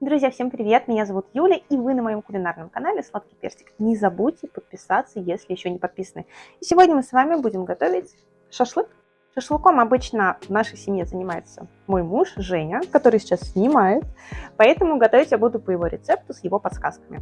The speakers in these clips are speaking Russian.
Друзья, всем привет! Меня зовут Юля, и вы на моем кулинарном канале Сладкий Персик. Не забудьте подписаться, если еще не подписаны. И сегодня мы с вами будем готовить шашлык. Шашлыком обычно в нашей семье занимается мой муж Женя, который сейчас снимает, поэтому готовить я буду по его рецепту с его подсказками.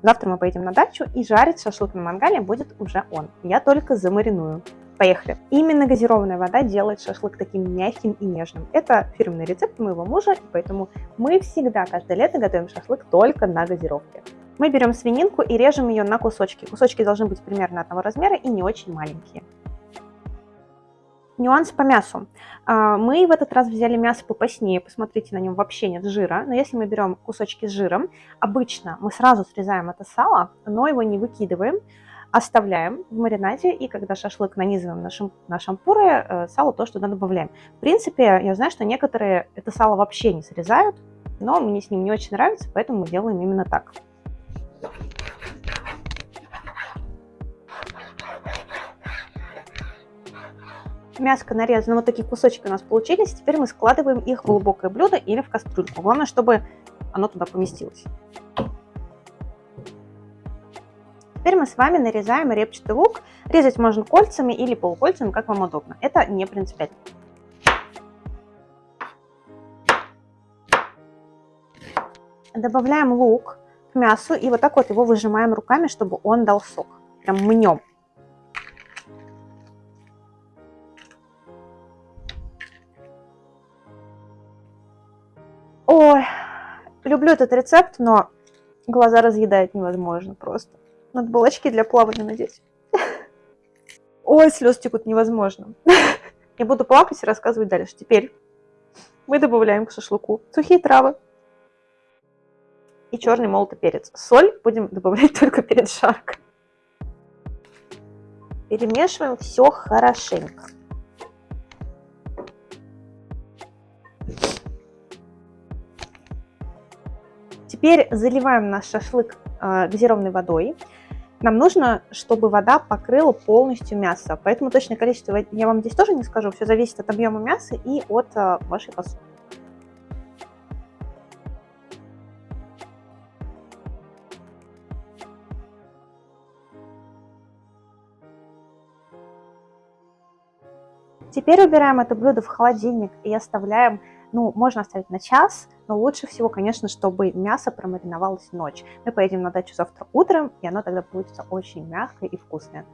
Завтра мы поедем на дачу, и жарить шашлык на мангале будет уже он. Я только замариную. Поехали. Именно газированная вода делает шашлык таким мягким и нежным. Это фирменный рецепт моего мужа, поэтому мы всегда каждое лето готовим шашлык только на газировке. Мы берем свининку и режем ее на кусочки. Кусочки должны быть примерно одного размера и не очень маленькие. Нюанс по мясу. А, мы в этот раз взяли мясо попаснее, посмотрите, на нем вообще нет жира. Но если мы берем кусочки с жиром, обычно мы сразу срезаем это сало, но его не выкидываем, оставляем в маринаде, и когда шашлык нанизываем на, на шампуры, э, сало то, что туда добавляем. В принципе, я знаю, что некоторые это сало вообще не срезают, но мне с ним не очень нравится, поэтому мы делаем именно так. Мяско нарезано, вот такие кусочки у нас получились. Теперь мы складываем их в глубокое блюдо или в кастрюльку. Главное, чтобы оно туда поместилось. Теперь мы с вами нарезаем репчатый лук. Резать можно кольцами или полукольцами, как вам удобно. Это не принципиально. Добавляем лук к мясу и вот так вот его выжимаем руками, чтобы он дал сок. Прям мнем. Ой, люблю этот рецепт, но глаза разъедает невозможно просто. Надо было очки для плавания надеть. Ой, слез текут невозможно. Я буду плакать и рассказывать дальше. Теперь мы добавляем к шашлыку сухие травы и черный молотый перец. Соль будем добавлять только перед жаркой. Перемешиваем все хорошенько. Теперь заливаем наш шашлык э, газированной водой. Нам нужно, чтобы вода покрыла полностью мясо, поэтому точное количество я вам здесь тоже не скажу, все зависит от объема мяса и от а, вашей посуды. Теперь убираем это блюдо в холодильник и оставляем ну, можно оставить на час, но лучше всего, конечно, чтобы мясо промариновалось ночь. Мы поедем на дачу завтра утром, и оно тогда получится очень мягкое и вкусное.